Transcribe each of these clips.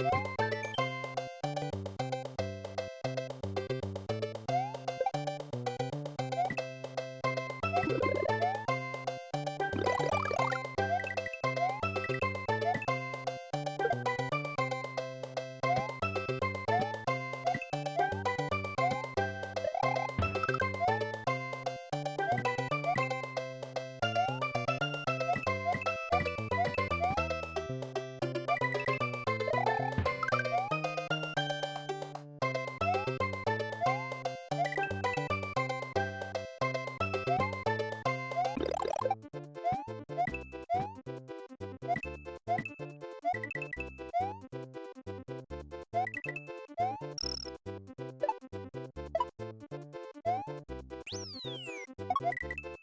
you ん?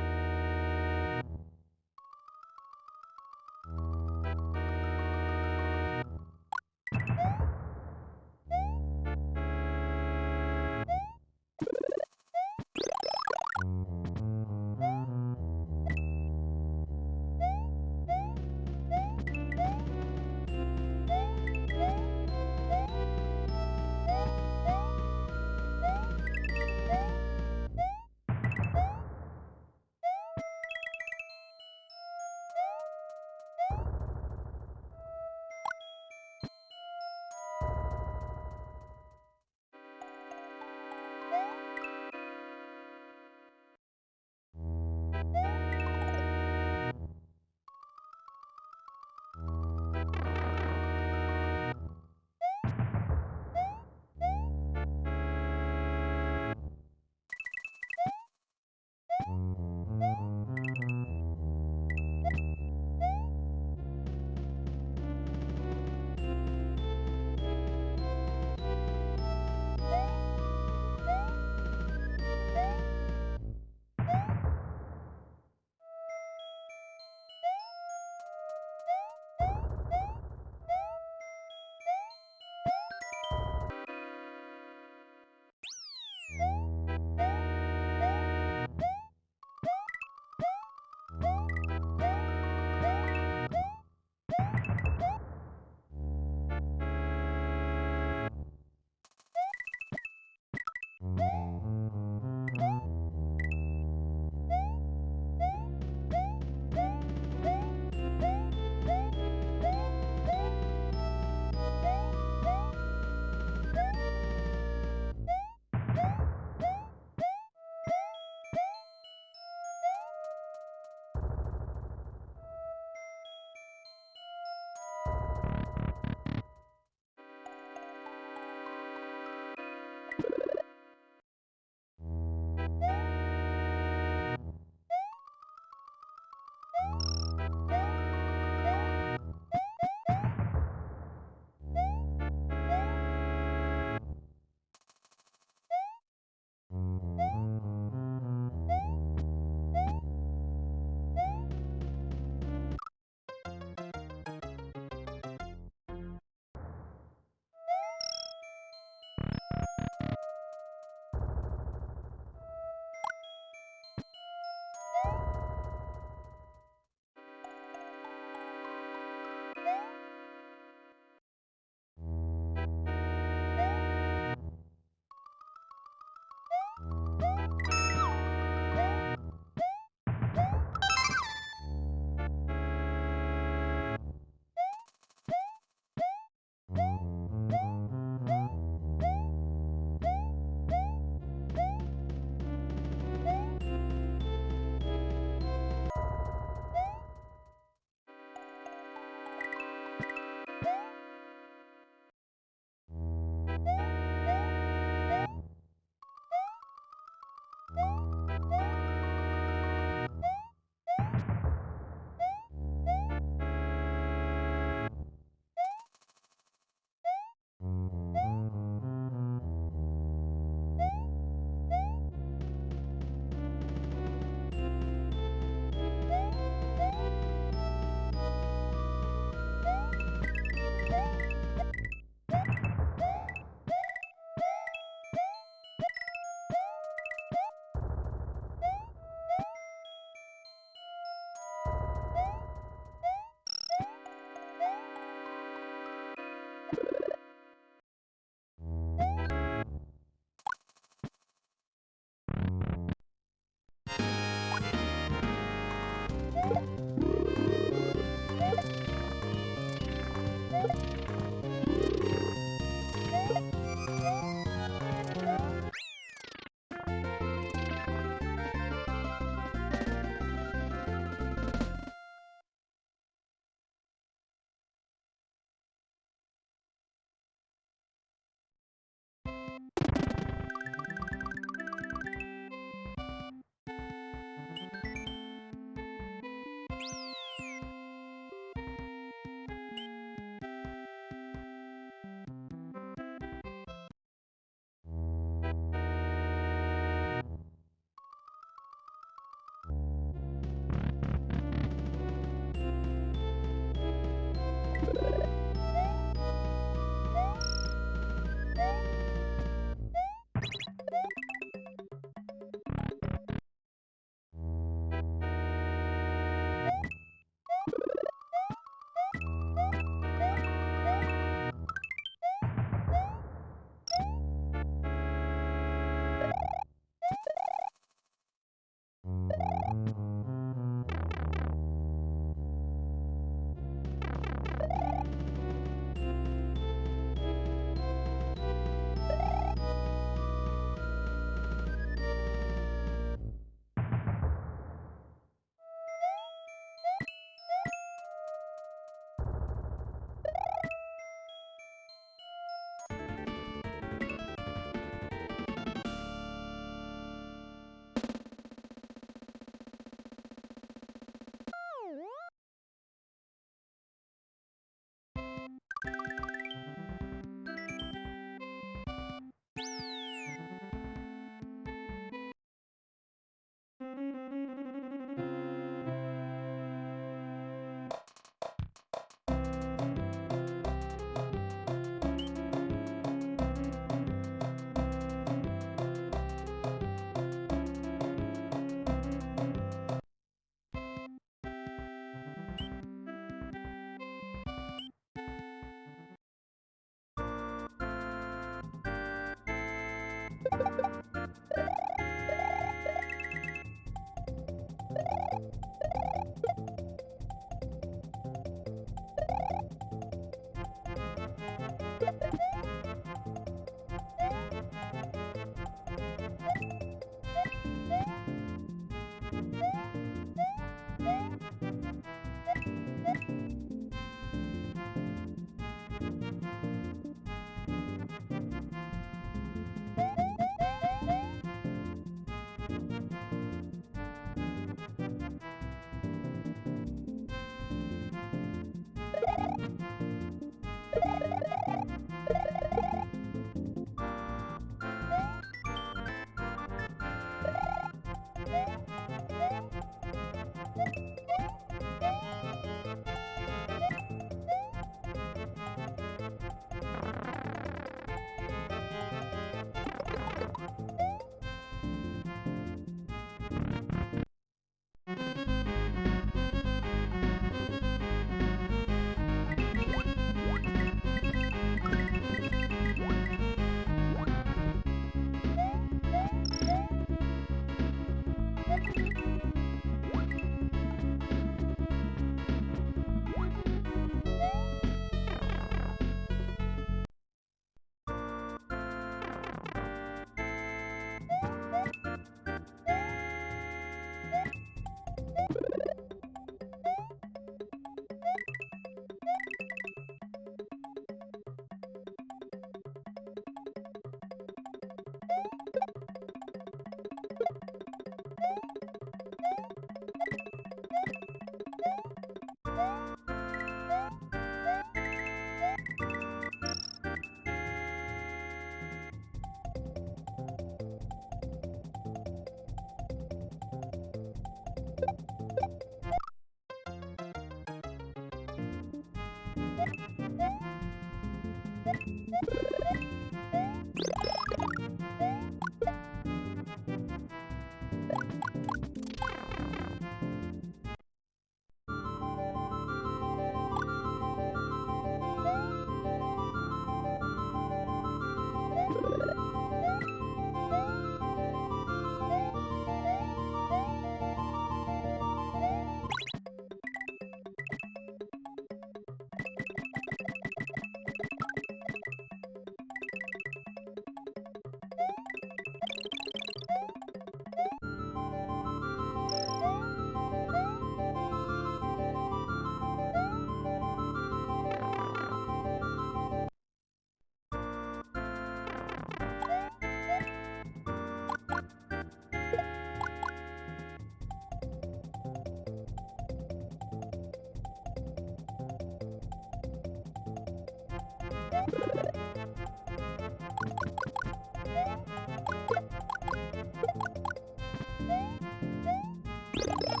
you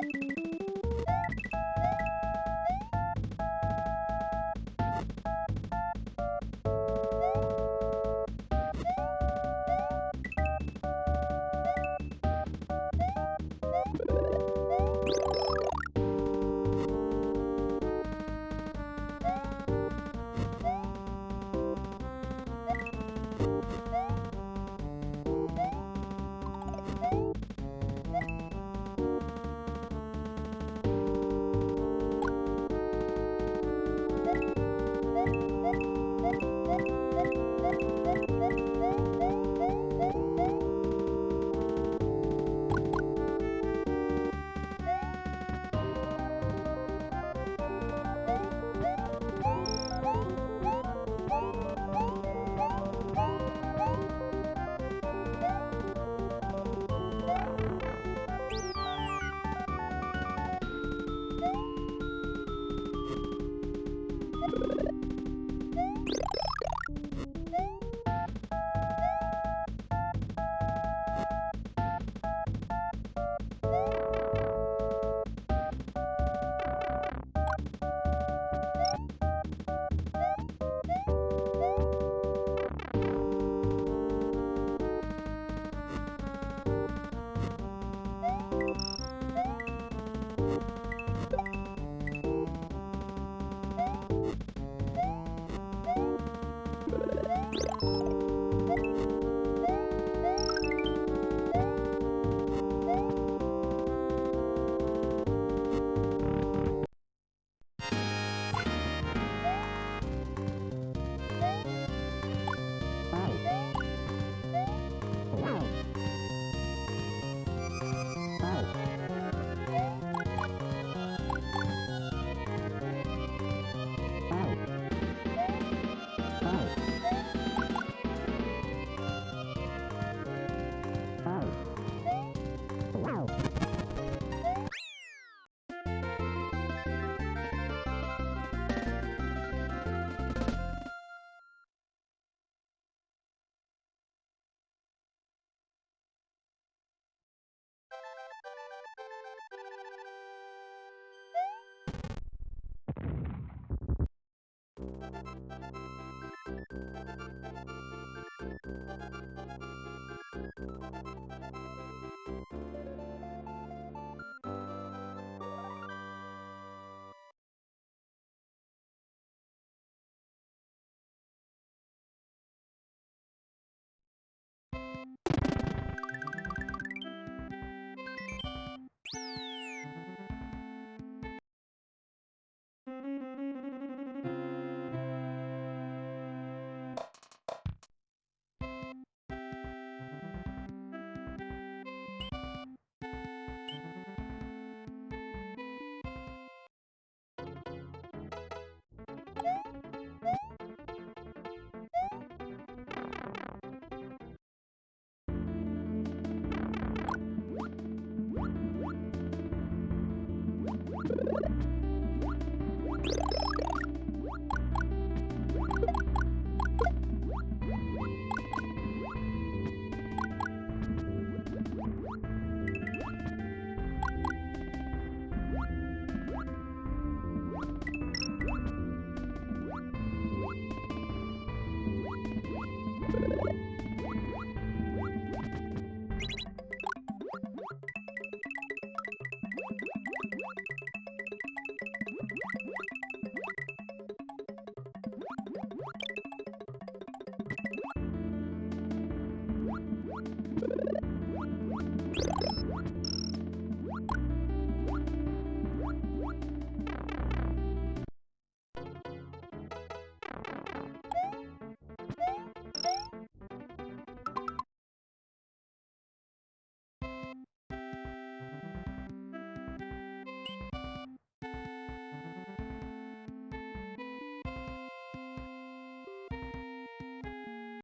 え! Bye.